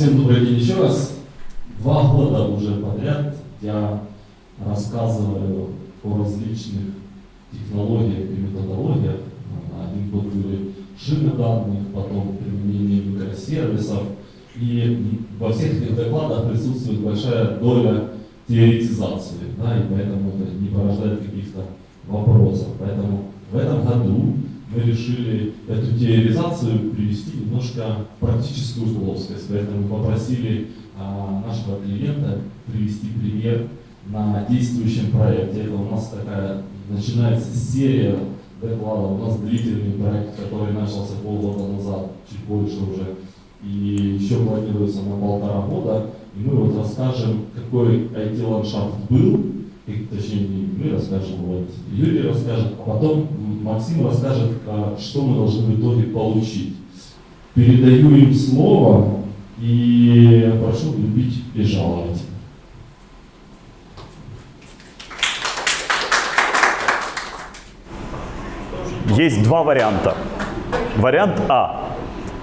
Всем добрый день еще раз. Два года уже подряд я рассказываю о различных технологиях и методологиях. Один год были шины данных, потом применение микросервисов. И во всех этих докладах присутствует большая доля теоретизации, да, и поэтому это не порождает каких-то вопросов. Поэтому в этом году мы решили эту теоризацию привести немножко в практическую плоскость. Поэтому мы попросили а, нашего клиента привести пример на действующем проекте. Это у нас такая начинается серия докладов. У нас длительный проект, который начался полгода назад, чуть больше уже, и еще планируется на полтора года. И мы вот расскажем, какой IT-ландшафт был, и, точнее не мы расскажем, вот Юрий расскажет, а потом Максим расскажет, а, что мы должны в итоге получить. Передаю им слово и прошу любить и жаловать. Есть два варианта. Вариант А.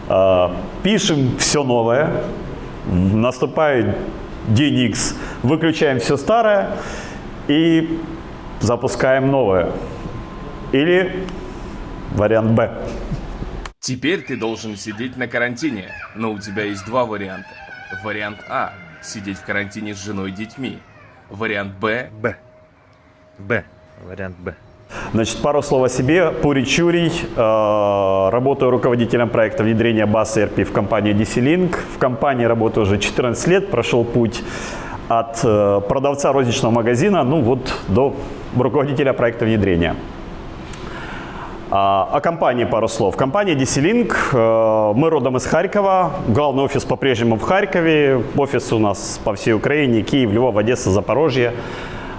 Э, пишем все новое, наступает день X, выключаем все старое и запускаем новое. Или вариант Б. Теперь ты должен сидеть на карантине, но у тебя есть два варианта. Вариант А – сидеть в карантине с женой и детьми. Вариант Б Б. Б. Вариант Б. Значит, пару слов о себе. Пури Чурий. Э, работаю руководителем проекта внедрения баз ERP в компании DC-Link. В компании работаю уже 14 лет. Прошел путь от э, продавца розничного магазина ну вот до руководителя проекта внедрения. А, о компании пару слов. Компания DC-Link, э, мы родом из Харькова, главный офис по-прежнему в Харькове, офис у нас по всей Украине, Киев, Львов, Одесса, Запорожье.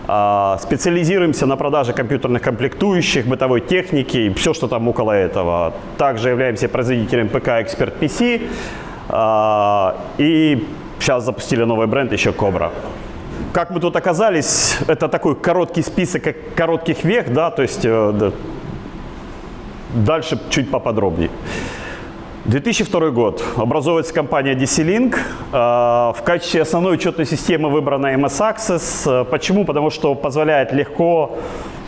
А, специализируемся на продаже компьютерных комплектующих, бытовой техники и все, что там около этого. Также являемся производителем ПК Expert PC а, и сейчас запустили новый бренд еще Cobra. Как мы тут оказались, это такой короткий список коротких век, да, то есть э, Дальше чуть поподробнее. 2002 год. Образовывается компания DC-Link. Э, в качестве основной учетной системы выбрана MS Access. Э, почему? Потому что позволяет легко,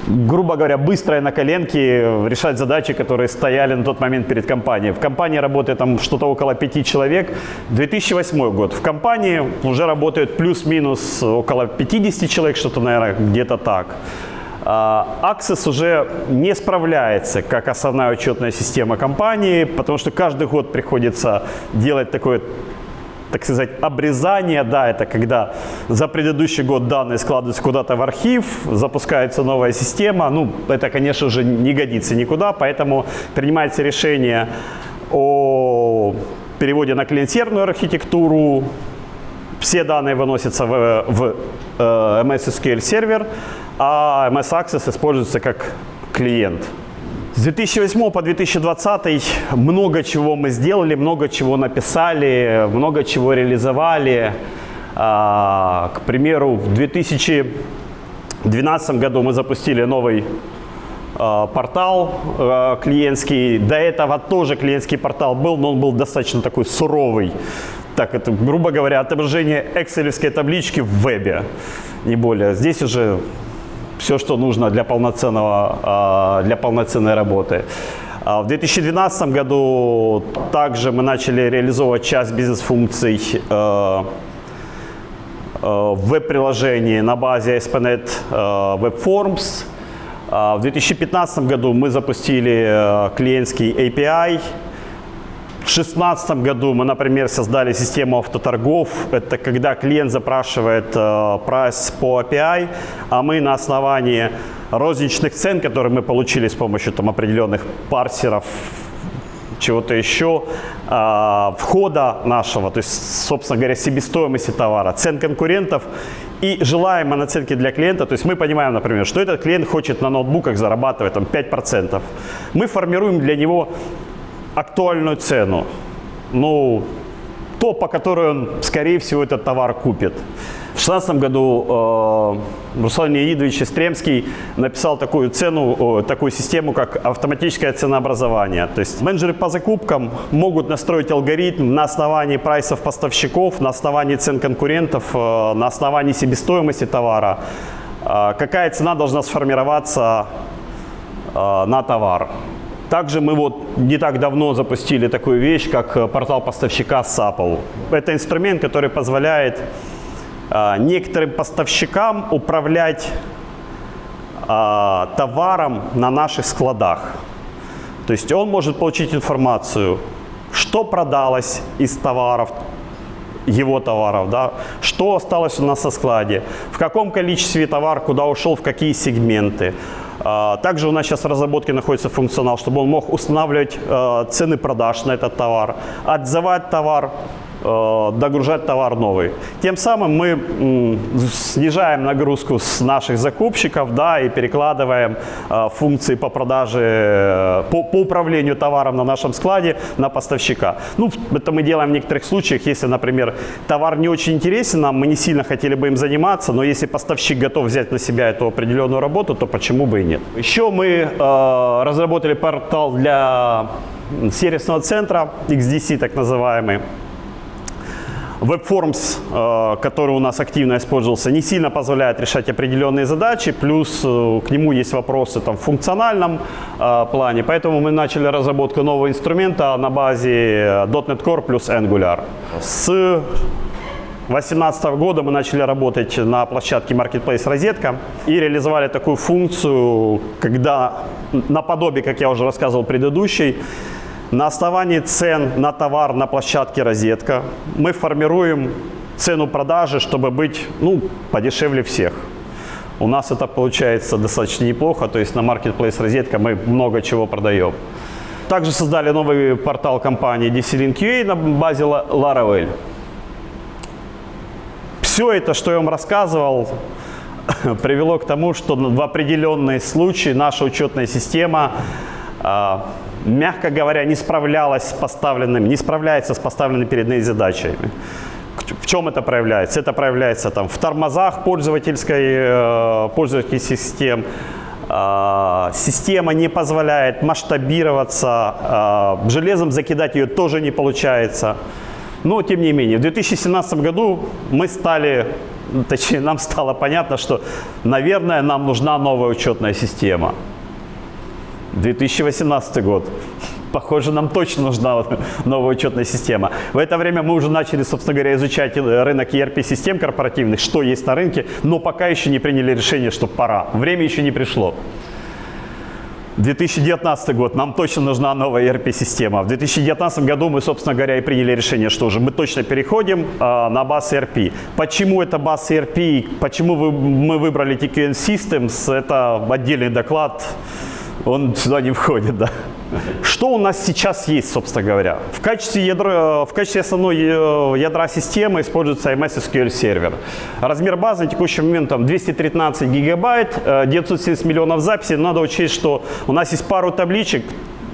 грубо говоря, быстро и на коленке решать задачи, которые стояли на тот момент перед компанией. В компании работает там что-то около пяти человек. 2008 год. В компании уже работает плюс-минус около 50 человек, что-то, наверное, где-то так. Access уже не справляется как основная учетная система компании, потому что каждый год приходится делать такое так сказать, обрезание, да, это когда за предыдущий год данные складываются куда-то в архив, запускается новая система, ну, это, конечно же, не годится никуда, поэтому принимается решение о переводе на клиент-серверную архитектуру, все данные выносятся в, в э, MS SQL сервер, а MS Access используется как клиент. С 2008 по 2020 много чего мы сделали, много чего написали, много чего реализовали. А, к примеру, в 2012 году мы запустили новый а, портал а, клиентский. До этого тоже клиентский портал был, но он был достаточно такой суровый. Так, это, грубо говоря, отображение экселевской таблички в вебе, не более. Здесь уже все, что нужно для, полноценного, а, для полноценной работы. А, в 2012 году также мы начали реализовывать часть бизнес-функций э, э, веб-приложении на базе ASP.NET э, Web Forms. В 2015 году мы запустили клиентский API в 2016 году мы, например, создали систему автоторгов. Это когда клиент запрашивает э, прайс по API, а мы на основании розничных цен, которые мы получили с помощью там, определенных парсеров, чего-то еще, э, входа нашего, то есть, собственно говоря, себестоимости товара, цен конкурентов и желаемой наценки для клиента. То есть мы понимаем, например, что этот клиент хочет на ноутбуках зарабатывать там, 5%. Мы формируем для него актуальную цену. Ну, по которой он, скорее всего, этот товар купит. В 2016 году э, Руслан Леонидович Истремский написал такую цену, о, такую систему, как автоматическое ценообразование. То есть менеджеры по закупкам могут настроить алгоритм на основании прайсов поставщиков, на основании цен конкурентов, э, на основании себестоимости товара, э, какая цена должна сформироваться э, на товар. Также мы вот не так давно запустили такую вещь, как э, портал поставщика SAPL. Это инструмент, который позволяет э, некоторым поставщикам управлять э, товаром на наших складах. То есть он может получить информацию, что продалось из товаров, его товаров, да, что осталось у нас на складе, в каком количестве товар куда ушел, в какие сегменты. А, Также у нас сейчас в разработке находится функционал, чтобы он мог устанавливать э, цены продаж на этот товар, отзывать товар, догружать товар новый. Тем самым мы снижаем нагрузку с наших закупщиков да, и перекладываем э, функции по продаже, э, по, по управлению товаром на нашем складе на поставщика. Ну, это мы делаем в некоторых случаях, если, например, товар не очень интересен нам, мы не сильно хотели бы им заниматься, но если поставщик готов взять на себя эту определенную работу, то почему бы и нет. Еще мы э, разработали портал для сервисного центра XDC, так называемый. WebForms, э, который у нас активно использовался, не сильно позволяет решать определенные задачи, плюс э, к нему есть вопросы там, в функциональном э, плане, поэтому мы начали разработку нового инструмента на базе .NET Core плюс Angular. С 2018 года мы начали работать на площадке Marketplace Розетка и реализовали такую функцию, когда наподобие, как я уже рассказывал предыдущей, на основании цен на товар на площадке Розетка мы формируем цену продажи, чтобы быть ну, подешевле всех. У нас это получается достаточно неплохо, то есть на Marketplace Розетка мы много чего продаем. Также создали новый портал компании DC-Link.ua на базе La- Laravel. Все это, что я вам рассказывал, привело к тому, что в определенные случаи наша учетная система, а, мягко говоря, не справлялась с поставленными, не справляется с поставленными перед ней задачами. В чем это проявляется? Это проявляется там, в тормозах пользовательской, э, пользовательских систем. А, Система не позволяет масштабироваться, а, железом закидать ее тоже не получается. Но, тем не менее, в 2017 году мы стали, точнее, нам стало понятно, что, наверное, нам нужна новая учетная система. 2018 год. Похоже, нам точно нужна новая учетная система. В это время мы уже начали, собственно говоря, изучать э, рынок ERP-систем корпоративных, что есть на рынке, но пока еще не приняли решение, что пора. Время еще не пришло. 2019 год, нам точно нужна новая ERP-система. В 2019 году мы, собственно говоря, и приняли решение, что уже мы точно переходим а, на баз ERP. Почему это баз ERP, почему вы- мы выбрали TQN Systems, это отдельный доклад, он сюда не входит, да. Что у нас сейчас есть, собственно говоря? В качестве, ядра, в качестве основной э, ядра системы используется MS SQL сервер. Размер базы на текущий момент там 213 гигабайт, э, 970 миллионов записей. Надо учесть, что у нас есть пару табличек,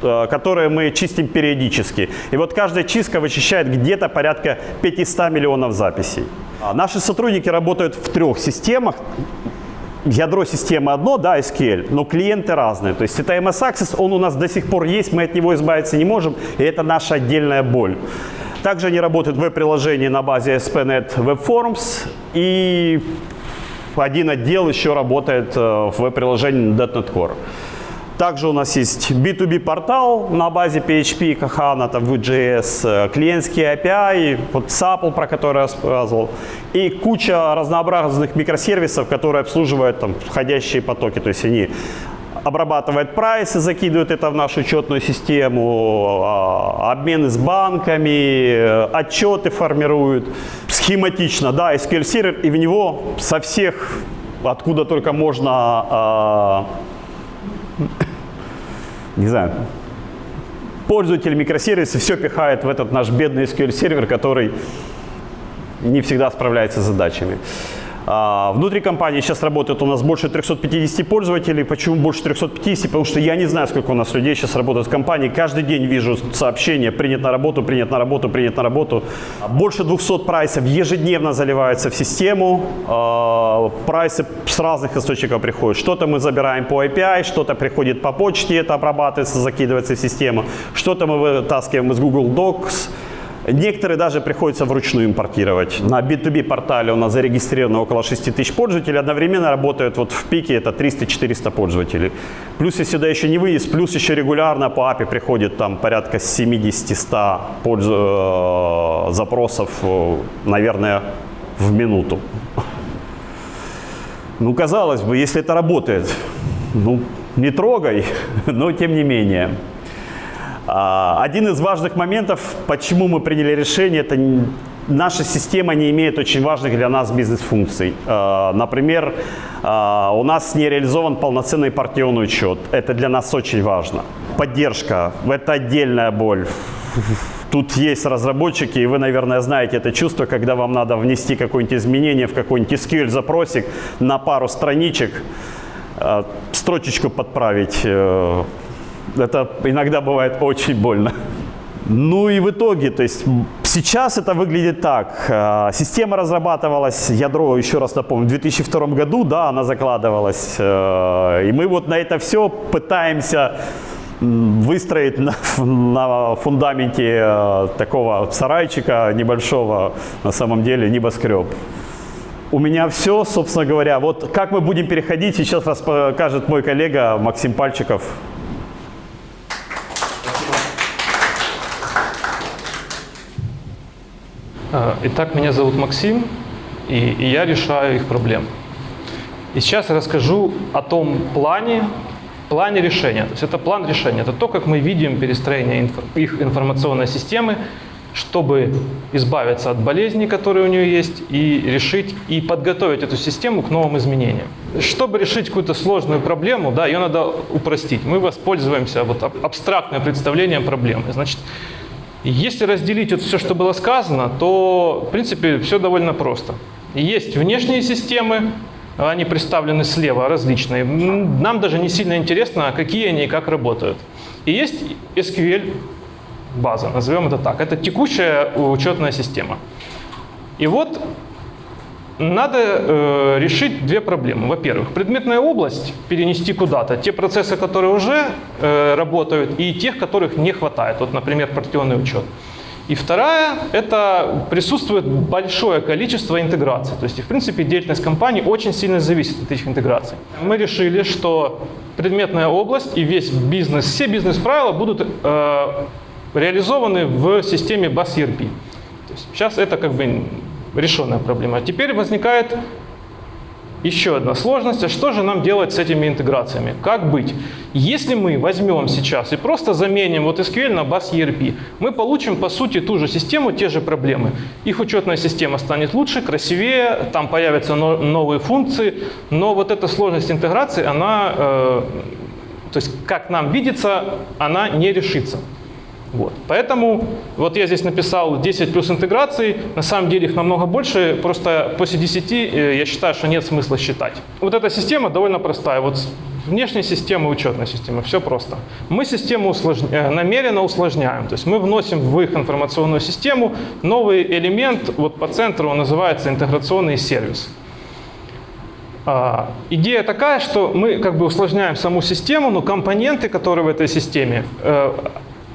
э, которые мы чистим периодически. И вот каждая чистка вычищает где-то порядка 500 миллионов записей. А Наши сотрудники работают в трех системах ядро системы одно, да, SQL, но клиенты разные. То есть это MS Access, он у нас до сих пор есть, мы от него избавиться не можем, и это наша отдельная боль. Также они работают в веб-приложении на базе ASP.NET Web Forms, и один отдел еще работает э, в веб-приложении .NET Core. Также у нас есть B2B портал на базе PHP, Kahana, там, Vue.js, клиентские API, вот SAPL, про который я рассказывал, и куча разнообразных микросервисов, которые обслуживают там, входящие потоки. То есть они обрабатывают прайсы, закидывают это в нашу учетную систему, а, обмены с банками, э, отчеты формируют схематично, да, SQL сервер, и в него со всех, откуда только можно а, не знаю, пользователь микросервиса все пихает в этот наш бедный SQL сервер, который не всегда справляется с задачами. А, Внутри компании сейчас работает у нас больше 350 пользователей. Почему больше 350? Потому что я не знаю, сколько у нас людей сейчас работает в компании. Каждый день вижу сообщения «принят на работу, принят на работу, принят на работу». Больше 200 прайсов ежедневно заливаются в систему. А, Прайсы с разных источников приходят. Что-то мы забираем по API, что-то приходит по почте, это обрабатывается, закидывается в систему. Что-то мы вытаскиваем из Google Docs. Некоторые даже приходится вручную импортировать. На B2B портале у нас зарегистрировано около 6 тысяч пользователей. Одновременно работают вот в пике это 300-400 пользователей. Плюс, если сюда еще не выезд, плюс еще регулярно по API приходит там порядка 70-100 польз- э, запросов, э, наверное, в минуту. Ну, казалось бы, если это работает, ну, не трогай, но тем не менее. А, Один из важных моментов, почему мы приняли решение, это наша система не имеет очень важных для нас бизнес-функций. А, Например, а, у нас не реализован полноценный партионный учет. Это для нас очень важно. Поддержка – это отдельная боль. Тут есть разработчики, и вы, наверное, знаете это чувство, когда вам надо внести какое-нибудь изменение в какой-нибудь SQL-запросик на пару страничек, э, строчечку подправить. Это иногда бывает очень больно. Ну и в итоге, то есть сейчас это выглядит так. Э, Система разрабатывалась, ядро, еще раз напомню, в 2002 году, да, она закладывалась. э, И мы вот на это все пытаемся выстроить на, на фундаменте э, такого сарайчика небольшого, на самом деле, небоскреб. У меня все, собственно говоря. Вот как мы будем переходить, сейчас расскажет мой коллега Максим Пальчиков. Итак, меня зовут Максим, и, я решаю их проблемы. И сейчас я расскажу о том плане, плане решения. То есть это план решения, это то, как мы видим перестроение их информационной системы, чтобы избавиться от болезней, которые у нее есть, и решить и подготовить эту систему к новым изменениям. Чтобы решить какую-то сложную проблему, да, ее надо упростить. Мы воспользуемся вот аб- абстрактным представлением проблемы. Значит, если разделить вот все, что было сказано, то, в принципе, все довольно просто. Есть внешние системы, они представлены слева, различные. Нам даже не сильно интересно, какие они и как работают. И есть SQL база, назовем это так. Это текущая учетная система. И вот надо э, решить две проблемы. Во-первых, предметная область перенести куда-то, те процессы, которые уже э, работают, и тех, которых не хватает. Вот, например, партионный учет. И вторая – это присутствует большое количество интеграций. То есть, в принципе, деятельность компании очень сильно зависит от этих интеграций. Мы решили, что предметная область и весь бизнес, все бизнес-правила будут э, реализованы в системе BAS ERP. Сейчас это как бы решенная проблема. Теперь возникает еще одна сложность. А что же нам делать с этими интеграциями? Как быть? Если мы возьмем сейчас и просто заменим вот SQL на base ERP, мы получим по сути ту же систему, те же проблемы. Их учетная система станет лучше, красивее, там появятся но- новые функции, но вот эта сложность интеграции, она, э, то есть как нам видится, она не решится. Вот. Поэтому вот я здесь написал 10 плюс интеграций, на самом деле их намного больше, просто после 10 э, я считаю, что нет смысла считать. Вот эта система довольно простая. Вот внешняя система учетная система, все просто. Мы систему усложня- э, намеренно усложняем, то есть мы вносим в их информационную систему новый элемент, вот по центру он называется интеграционный сервис. А, Идея такая, что мы как бы усложняем саму систему, но компоненты, которые в этой системе, э,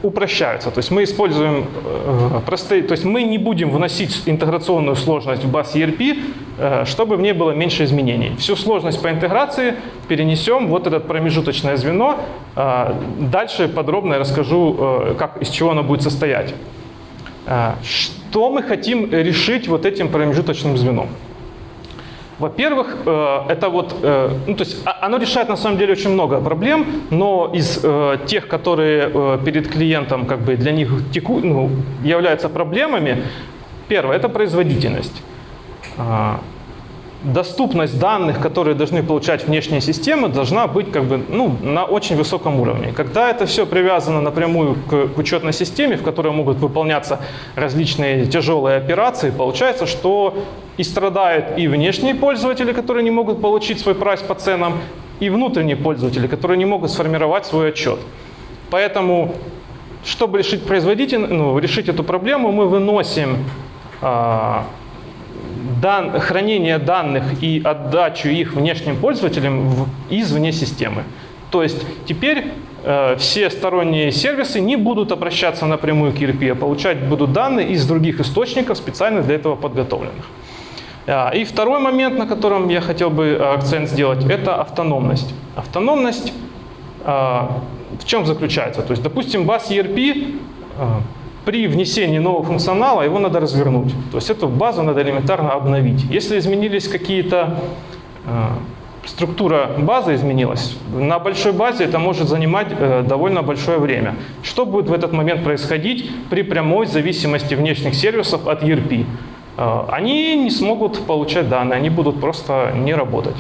упрощаются. То есть мы используем э, простые, то есть мы не будем вносить интеграционную сложность в баз ERP, э, чтобы в ней было меньше изменений. Всю сложность по интеграции перенесем вот это промежуточное звено. Э, Дальше подробно я расскажу, как, из чего оно будет состоять. Что мы хотим решить вот этим промежуточным звеном? Во-первых, э, это вот, э, ну, то есть а- оно решает на самом деле очень много проблем, но из э, тех, которые перед клиентом как бы для них теку, ну, являются проблемами, первое – это производительность. Доступность данных, которые должны получать внешние системы, должна быть как бы, ну, на очень высоком уровне. Когда это все привязано напрямую к, к учетной системе, в которой могут выполняться различные тяжелые операции, получается, что и страдают и внешние пользователи, которые не могут получить свой прайс по ценам, и внутренние пользователи, которые не могут сформировать свой отчет. Поэтому, чтобы решить, производитель, ну, решить эту проблему, мы выносим а, дан, хранение данных и отдачу их внешним пользователям в, извне системы. То есть теперь э, все сторонние сервисы не будут обращаться напрямую к ERP, а получать будут данные из других источников, специально для этого подготовленных. А, И второй момент, на котором я хотел бы э, акцент сделать, это автономность. Автономность а, в чем заключается? То есть, допустим, баз ERP а, при внесении нового функционала его надо развернуть. То есть эту базу надо элементарно обновить. Если изменились какие-то а, структура базы изменилась, на большой базе это может занимать э, довольно большое время. Что будет в этот момент происходить при прямой зависимости внешних сервисов от ERP? Э, они не смогут получать данные, они будут просто не работать.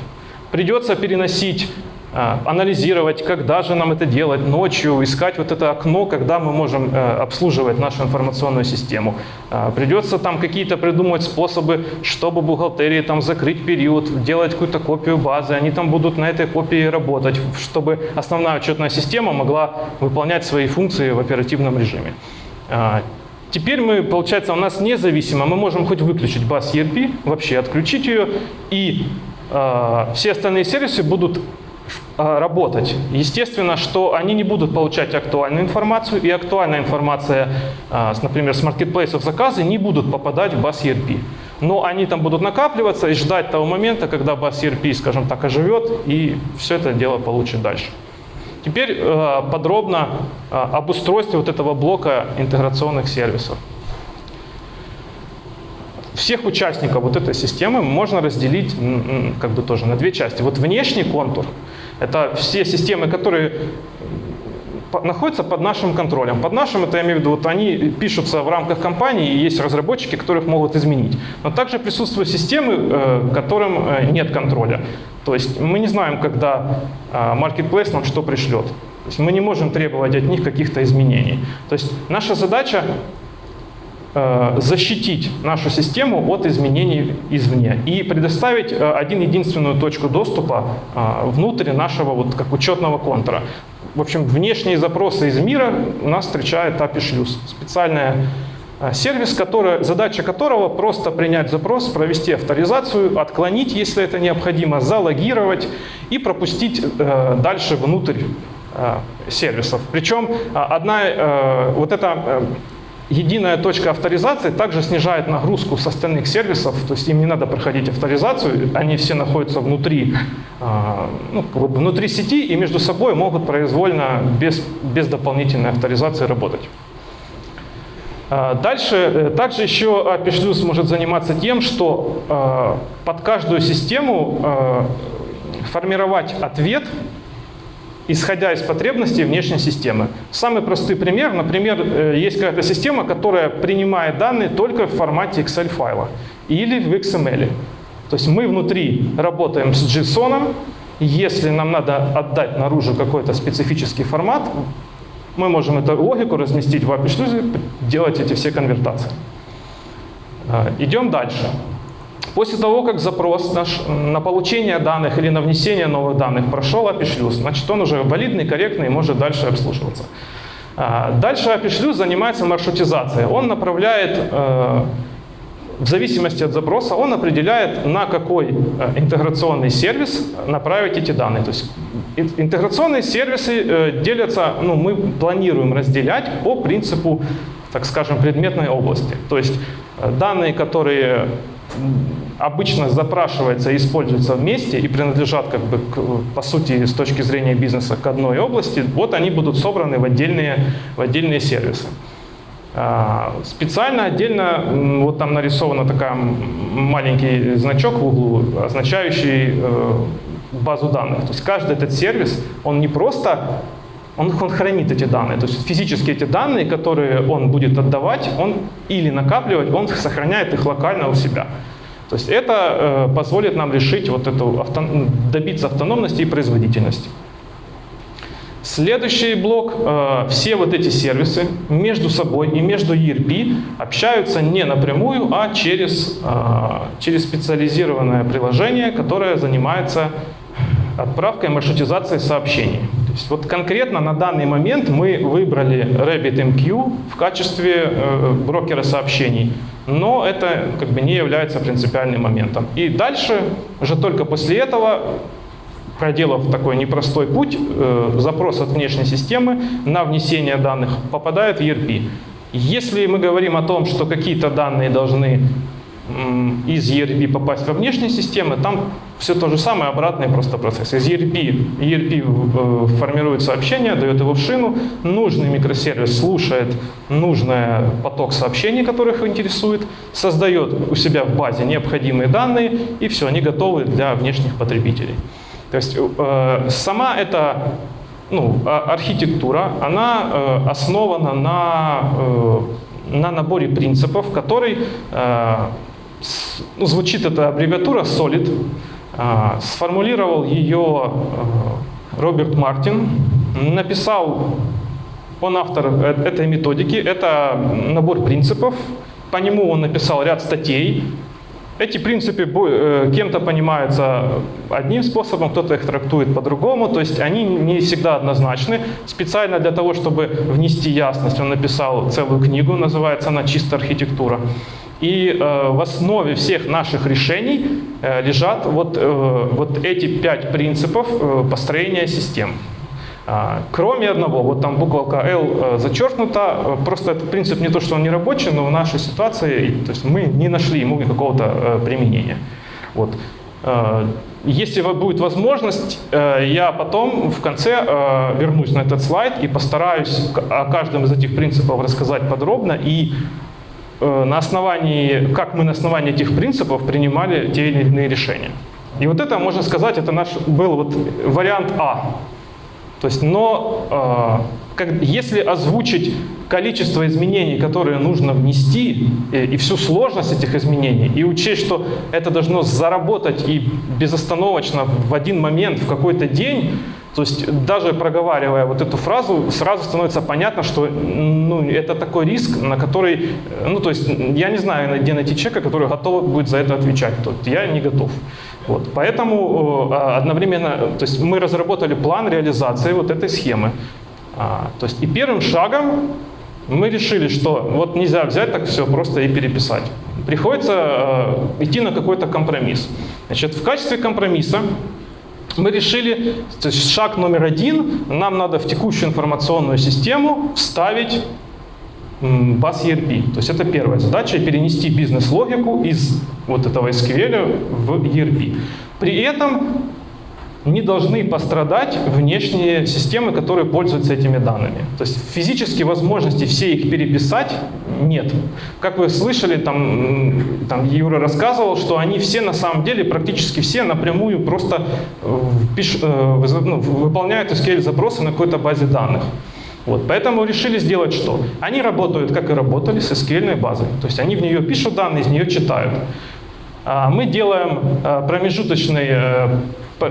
Придется переносить анализировать, когда же нам это делать, ночью, искать вот это окно, когда мы можем э, обслуживать нашу информационную систему. А, Придется там какие-то придумать способы, чтобы бухгалтерии там закрыть период, делать какую-то копию базы, они там будут на этой копии работать, чтобы основная учетная система могла выполнять свои функции в оперативном режиме. А, Теперь мы, получается, у нас независимо, мы можем хоть выключить баз ERP, вообще отключить ее, и э, все остальные сервисы будут а, работать. Естественно, что они не будут получать актуальную информацию, и актуальная информация, а, например, с маркетплейсов заказы не будут попадать в баз ERP. Но они там будут накапливаться и ждать того момента, когда баз ERP, скажем так, оживет и все это дело получит дальше. Теперь э, подробно об устройстве вот этого блока интеграционных сервисов. Всех участников вот этой системы можно разделить как бы тоже на две части. Вот внешний контур – это все системы, которые находятся под нашим контролем. Под нашим, это я имею в виду, вот они пишутся в рамках компании, и есть разработчики, которых могут изменить. Но также присутствуют системы, э, которым э, нет контроля. То есть мы не знаем, когда э, Marketplace нам что пришлет. То есть мы не можем требовать от них каких-то изменений. То есть наша задача защитить нашу систему от изменений извне и предоставить э, один единственную точку доступа э, внутрь нашего вот как учетного контура. В общем, внешние запросы из мира нас встречает API шлюз. Специальная э, сервис, который, задача которого просто принять запрос, провести авторизацию, отклонить, если это необходимо, залогировать и пропустить э, дальше внутрь э, сервисов. Причем э, одна э, вот эта э, единая точка авторизации также снижает нагрузку с остальных сервисов, то есть им не надо проходить авторизацию, они все находятся внутри, а, ну, как бы внутри сети и между собой могут произвольно без, без дополнительной авторизации работать. А, Дальше, э, также еще API может заниматься тем, что э, под каждую систему формировать ответ, исходя из потребностей внешней системы. Самый простой пример, например, э, есть какая-то система, которая принимает данные только в формате Excel файла или в XML. То есть мы внутри работаем с JSON, если нам надо отдать наружу какой-то специфический формат, мы можем эту логику разместить в API шлюзе, делать эти все конвертации. А, Идем дальше. После того, как запрос наш на получение данных или на внесение новых данных прошел API шлюз, значит он уже валидный, корректный и может дальше обслуживаться. А, Дальше API шлюз занимается маршрутизацией. Он направляет, э, в зависимости от запроса, он определяет, на какой э, интеграционный сервис направить эти данные. То есть ин- интеграционные сервисы э, делятся, ну, мы планируем разделять по принципу, так скажем, предметной области. То есть данные, которые обычно запрашиваются и используются вместе и принадлежат, как бы, к, по сути, с точки зрения бизнеса к одной области, вот они будут собраны в отдельные, в отдельные сервисы. А, Специально отдельно, вот там нарисована такая маленький значок в углу, означающий э, базу данных. То есть каждый этот сервис, он не просто, он, он хранит эти данные. То есть физически эти данные, которые он будет отдавать, он или накапливать, он сохраняет их локально у себя. То есть это э, позволит нам решить вот эту авто- добиться автономности и производительности. Следующий блок. э, Все вот эти сервисы между собой и между ERP общаются не напрямую, а через, э, через специализированное приложение, которое занимается отправкой и маршрутизацией сообщений. То есть вот конкретно на данный момент мы выбрали RabbitMQ в качестве э, брокера сообщений, но это как бы не является принципиальным моментом. И дальше, уже только после этого, проделав такой непростой путь, э, запрос от внешней системы на внесение данных попадает в ERP. Если мы говорим о том, что какие-то данные должны из ERP попасть во внешние системы, там все то же самое, обратный просто процесс. Из ERP, ERP э, формирует сообщение, дает его в шину, нужный микросервис слушает нужный поток сообщений, которых интересует, создает у себя в базе необходимые данные, и все, они готовы для внешних потребителей. То есть э, сама эта ну, а- архитектура, она э, основана на, на наборе принципов, который ну, звучит эта аббревиатура SOLID, а, сформулировал ее э, Роберт Мартин, написал он автор э- этой методики, это набор принципов, по нему он написал ряд статей. Эти принципы э, кем-то понимаются одним способом, кто-то их трактует по-другому, то есть они не всегда однозначны. Специально для того, чтобы внести ясность, он написал целую книгу, называется она «Чистая архитектура». И э, в основе всех наших решений э, лежат вот, э, вот эти пять принципов построения систем. А, Кроме одного, вот там буковка L зачеркнута, просто этот принцип не то, что он не рабочий, но в нашей ситуации, то есть мы не нашли ему какого-то применения. Вот. Если будет возможность, я потом в конце вернусь на этот слайд и постараюсь о каждом из этих принципов рассказать подробно и на основании, как мы на основании этих принципов принимали те или иные решения. И вот это, можно сказать, это наш был вот вариант А. То есть, но э, как, если озвучить количество изменений, которые нужно внести, и, и всю сложность этих изменений, и учесть, что это должно заработать и безостановочно в один момент, в какой-то день, то есть даже проговаривая вот эту фразу, сразу становится понятно, что ну, это такой риск, на который, ну то есть я не знаю, где найти человека, который готов будет за это отвечать. То есть я не готов. Вот. Поэтому э, одновременно, то есть мы разработали план реализации вот этой схемы. А, то есть и первым шагом мы решили, что вот нельзя взять так все просто и переписать. Приходится э, идти на какой-то компромисс. Значит, в качестве компромисса мы решили, то есть шаг номер один, нам надо в текущую информационную систему вставить м, баз ERP. То есть это первая задача, перенести бизнес-логику из вот этого SQL в ERP. При этом не должны пострадать внешние системы, которые пользуются этими данными. То есть физически возможности все их переписать нет. Как вы слышали, там, там Юра рассказывал, что они все на самом деле, практически все напрямую просто пиш- э, ну, выполняют SQL-запросы на какой-то базе данных. Вот, поэтому решили сделать что? Они работают, как и работали, с SQL базой. То есть они в нее пишут данные, из нее читают. А Мы делаем э, промежуточный э,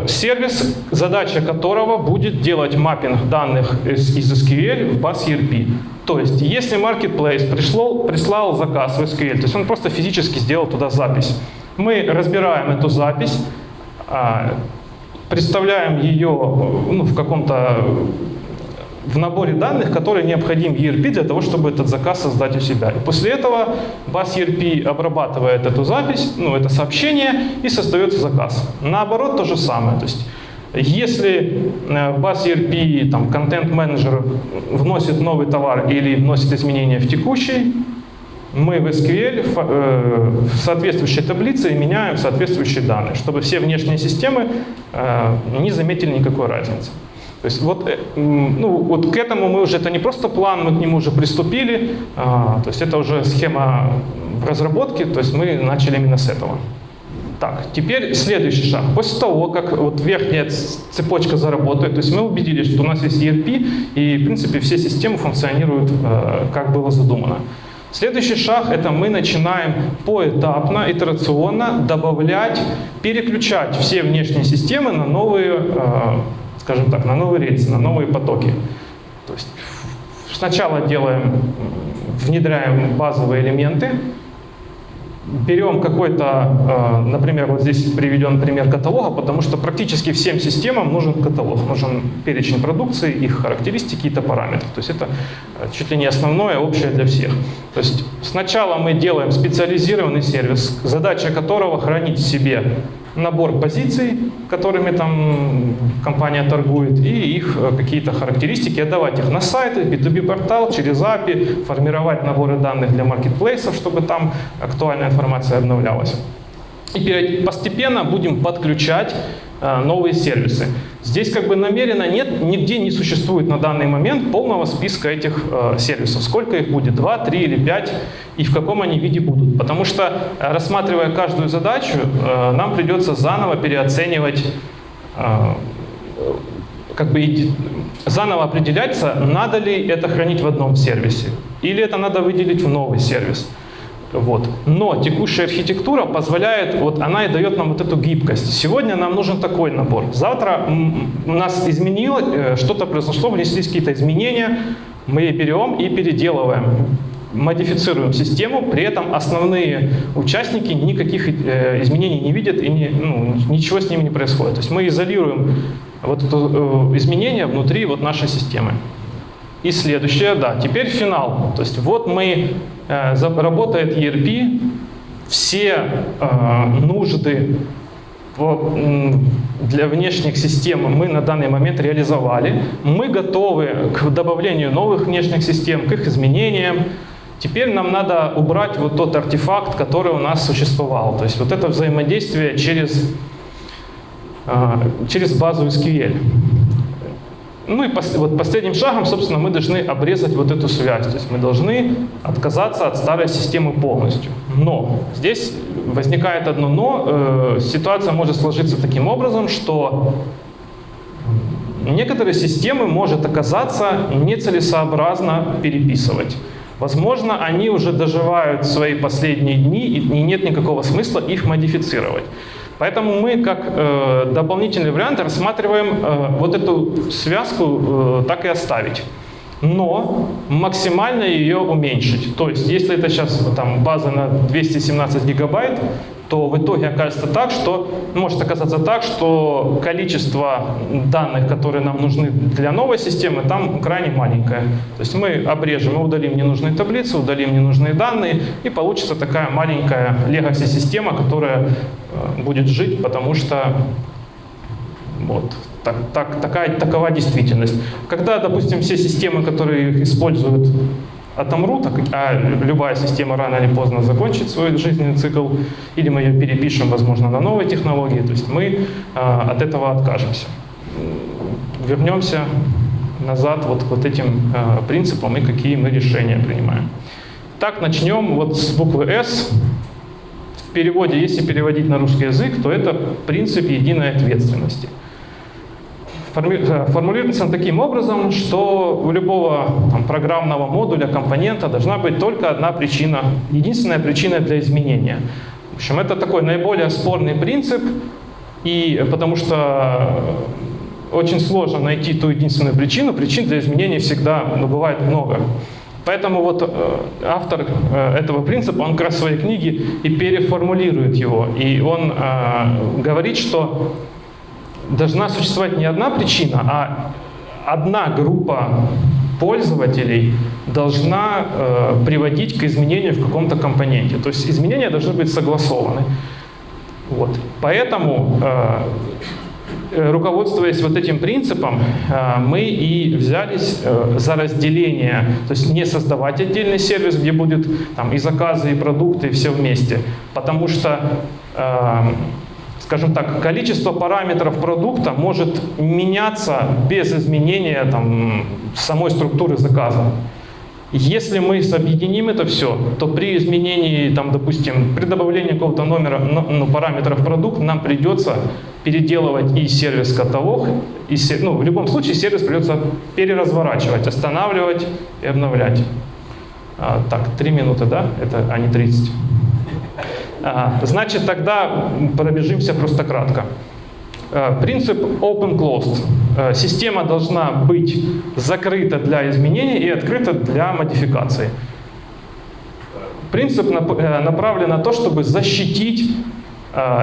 сервис, задача которого будет делать маппинг данных из, из SQL в баз ERP. То есть, если Marketplace пришло, прислал заказ в SQL, то есть он просто физически сделал туда запись. Мы разбираем эту запись, а, представляем ее ну, в каком-то в наборе данных, который необходим ERP для того, чтобы этот заказ создать у себя. И после этого баз ERP обрабатывает эту запись, ну, это сообщение, и создается заказ. Наоборот, то же самое. То есть, если э, в баз ERP там, контент-менеджер вносит новый товар или вносит изменения в текущий, мы в SQL э, в соответствующей таблице меняем соответствующие данные, чтобы все внешние системы э, не заметили никакой разницы. То есть вот, э, ну, вот к этому мы уже, это не просто план, мы к нему уже приступили, а, то есть это уже схема в разработке, то есть мы начали именно с этого. Так, теперь следующий шаг. После того, как вот верхняя цепочка заработает, то есть мы убедились, что у нас есть ERP, и в принципе все системы функционируют, э, как было задумано. Следующий шаг – это мы начинаем поэтапно, итерационно добавлять, переключать все внешние системы на новые, э, скажем так, на новые рельсы, на новые потоки. То есть сначала делаем, внедряем базовые элементы, берем какой-то, э, например, вот здесь приведен пример каталога, потому что практически всем системам нужен каталог, нужен перечень продукции, их характеристики и параметры. То есть это э, чуть ли не основное, общее для всех. То есть сначала мы делаем специализированный сервис, задача которого хранить в себе набор позиций, которыми там компания торгует, и их э, какие-то характеристики, отдавать их на сайты, B2B портал, через API, формировать наборы данных для маркетплейсов, чтобы там актуальная информация обновлялась. И постепенно будем подключать новые сервисы. Здесь как бы намеренно нет, нигде не существует на данный момент полного списка этих э, сервисов. Сколько их будет? Два, три или пять? И в каком они виде будут? Потому что, э, рассматривая каждую задачу, э, нам придется заново переоценивать э, как бы заново определяться, надо ли это хранить в одном сервисе, или это надо выделить в новый сервис. Вот. Но текущая архитектура позволяет, вот она и дает нам вот эту гибкость. Сегодня нам нужен такой набор. Завтра у нас изменилось, э, что-то произошло, внеслись какие-то изменения, мы берем и переделываем, модифицируем систему, при этом основные участники никаких э, изменений не видят и не, ну, ничего с ними не происходит. То есть мы изолируем вот это э, изменение внутри вот нашей системы. И следующее, да, теперь финал. То есть вот мы, работает ERP, все э, нужды для внешних систем мы на данный момент реализовали. Мы готовы к добавлению новых внешних систем, к их изменениям. Теперь нам надо убрать вот тот артефакт, который у нас существовал. То есть вот это взаимодействие через, э, через базу SQL. Ну и пос- вот последним шагом, собственно, мы должны обрезать вот эту связь. То есть мы должны отказаться от старой системы полностью. Но здесь возникает одно но. Э, ситуация может сложиться таким образом, что некоторые системы может оказаться нецелесообразно переписывать. Возможно, они уже доживают свои последние дни, и нет никакого смысла их модифицировать. Поэтому мы как э, дополнительный вариант рассматриваем э, вот эту связку э, так и оставить. Но максимально ее уменьшить. То есть, если это сейчас там база на 217 гигабайт, то в итоге окажется так, что может оказаться так, что количество данных, которые нам нужны для новой системы, там крайне маленькое. То есть мы обрежем, мы удалим ненужные таблицы, удалим ненужные данные, и получится такая маленькая legacy система, которая э, будет жить, потому что вот. Так, так, такая, такова действительность. Когда, допустим, все системы, которые используют, отомрут, а как- а любая система рано или поздно закончит свой жизненный цикл, или мы ее перепишем, возможно, на новые технологии, то есть мы а, от этого откажемся. Вернемся назад вот к вот этим а, принципам и какие мы решения принимаем. Так, начнем вот с буквы «С». В переводе, если переводить на русский язык, то это принцип единой ответственности. Форми- э, Формулируется таким образом, что у любого там, программного модуля, компонента должна быть только одна причина, единственная причина для изменения. В общем, это такой наиболее спорный принцип, и потому что очень сложно найти ту единственную причину, причин для изменений всегда ну, бывает много. Поэтому вот э, автор э, этого принципа, он как раз в своей книге и переформулирует его. И он э, говорит, что должна существовать не одна причина, а одна группа пользователей должна э, приводить к изменению в каком-то компоненте. То есть изменения должны быть согласованы. Вот. Поэтому, э, руководствуясь вот этим принципом, э, мы и взялись э, за разделение, то есть не создавать отдельный сервис, где будет там и заказы, и продукты, и все вместе. Потому что э, скажем так, количество параметров продукта может меняться без изменения там, самой структуры заказа. Если мы объединим это все, то при изменении, там, допустим, при добавлении какого-то номера, ну, ну, параметров продукт, нам придется переделывать и сервис-каталог, и ну, в любом случае сервис придется переразворачивать, останавливать и обновлять. А, так, 3 минуты, да? Это, а не 30. Значит, тогда пробежимся просто кратко. Э, Принцип open-closed. Э, Система должна быть закрыта для изменений и открыта для модификации. Принцип э, направлен на то, чтобы защитить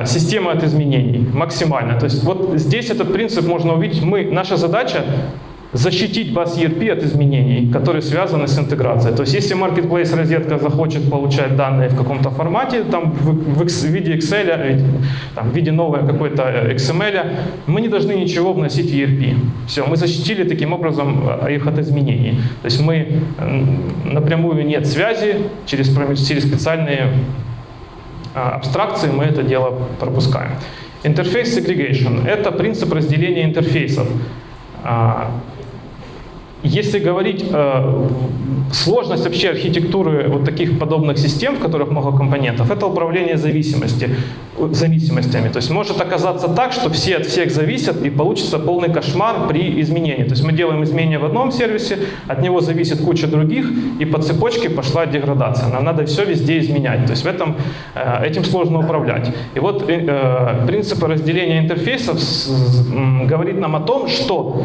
систему от изменений максимально. То есть вот здесь этот принцип можно увидеть. Мы, наша задача защитить бас ERP от изменений, которые связаны с интеграцией. То есть если Marketplace розетка захочет получать данные в каком-то формате, там в, в в виде Excel, э, там, в виде новой какой-то э, XML, мы не должны ничего вносить в ERP. Все, мы защитили таким образом э, их от изменений. То есть мы напрямую нет связи, через, через специальные а, абстракции мы это дело пропускаем. Интерфейс segregation – это принцип разделения интерфейсов. Если говорить э, сложность вообще архитектуры вот таких подобных систем, в которых много компонентов, это управление зависимости, зависимостями. То есть может оказаться так, что все от всех зависят и получится полный кошмар при изменении. То есть мы делаем изменения в одном сервисе, от него зависит куча других, и по цепочке пошла деградация. Нам надо все везде изменять. То есть в этом, э, этим сложно управлять. И вот э, э, принципы разделения интерфейсов с- с- говорит нам о том, что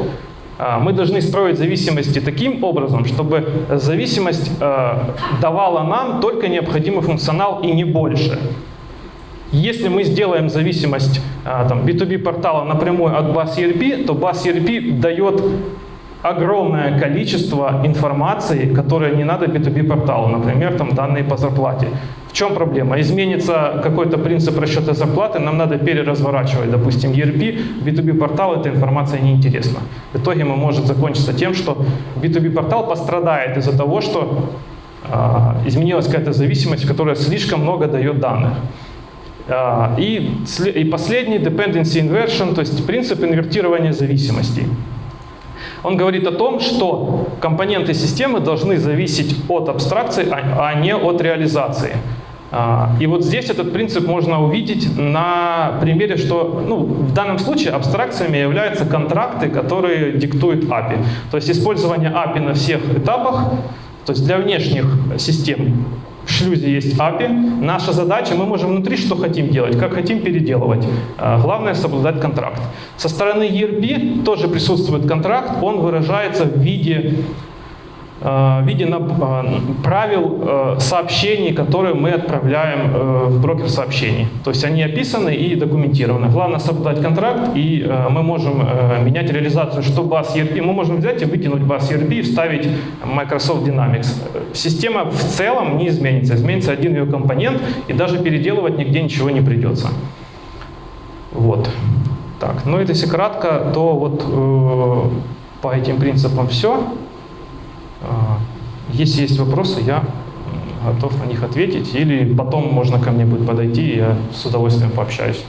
мы должны строить зависимости таким образом, чтобы зависимость э, давала нам только необходимый функционал и не больше. Если мы сделаем зависимость а, там, B2B портала напрямую от баз ERP, то баз ERP дает огромное количество информации, которое не надо B2B порталу, например, там данные по зарплате. В чем проблема? Изменится какой-то принцип расчета зарплаты, нам надо переразворачивать, допустим, ERP, B2B портал эта информация неинтересна. В итоге мы может закончиться тем, что B2B портал пострадает из-за того, что а, изменилась какая-то зависимость, которая слишком много дает данных. А, И, и последний, dependency inversion, то есть принцип инвертирования зависимостей. Он говорит о том, что компоненты системы должны зависеть от абстракции, а а не от реализации. А, И вот здесь этот принцип можно увидеть на примере, что ну, в данном случае абстракциями являются контракты, которые диктует API. То есть использование API на всех этапах, то есть для внешних систем в шлюзе есть API. Наша задача, мы можем внутри что хотим делать, как хотим переделывать. А, Главное соблюдать контракт. Со стороны ERP тоже присутствует контракт, он выражается в виде в виде э, правил э, сообщений, которые мы отправляем э, в брокер сообщений. То есть они описаны и документированы. Главное соблюдать контракт, и э, мы можем э, менять реализацию, что баз ERP. Мы можем взять и выкинуть баз ERP и вставить Microsoft Dynamics. Э, Система в целом не изменится. Изменится один ее компонент, и даже переделывать нигде ничего не придется. Вот. Так, ну это если кратко, то вот э, по этим принципам все. А, Если есть вопросы, я готов на них ответить. Или потом можно ко мне будет подойти, я с удовольствием пообщаюсь.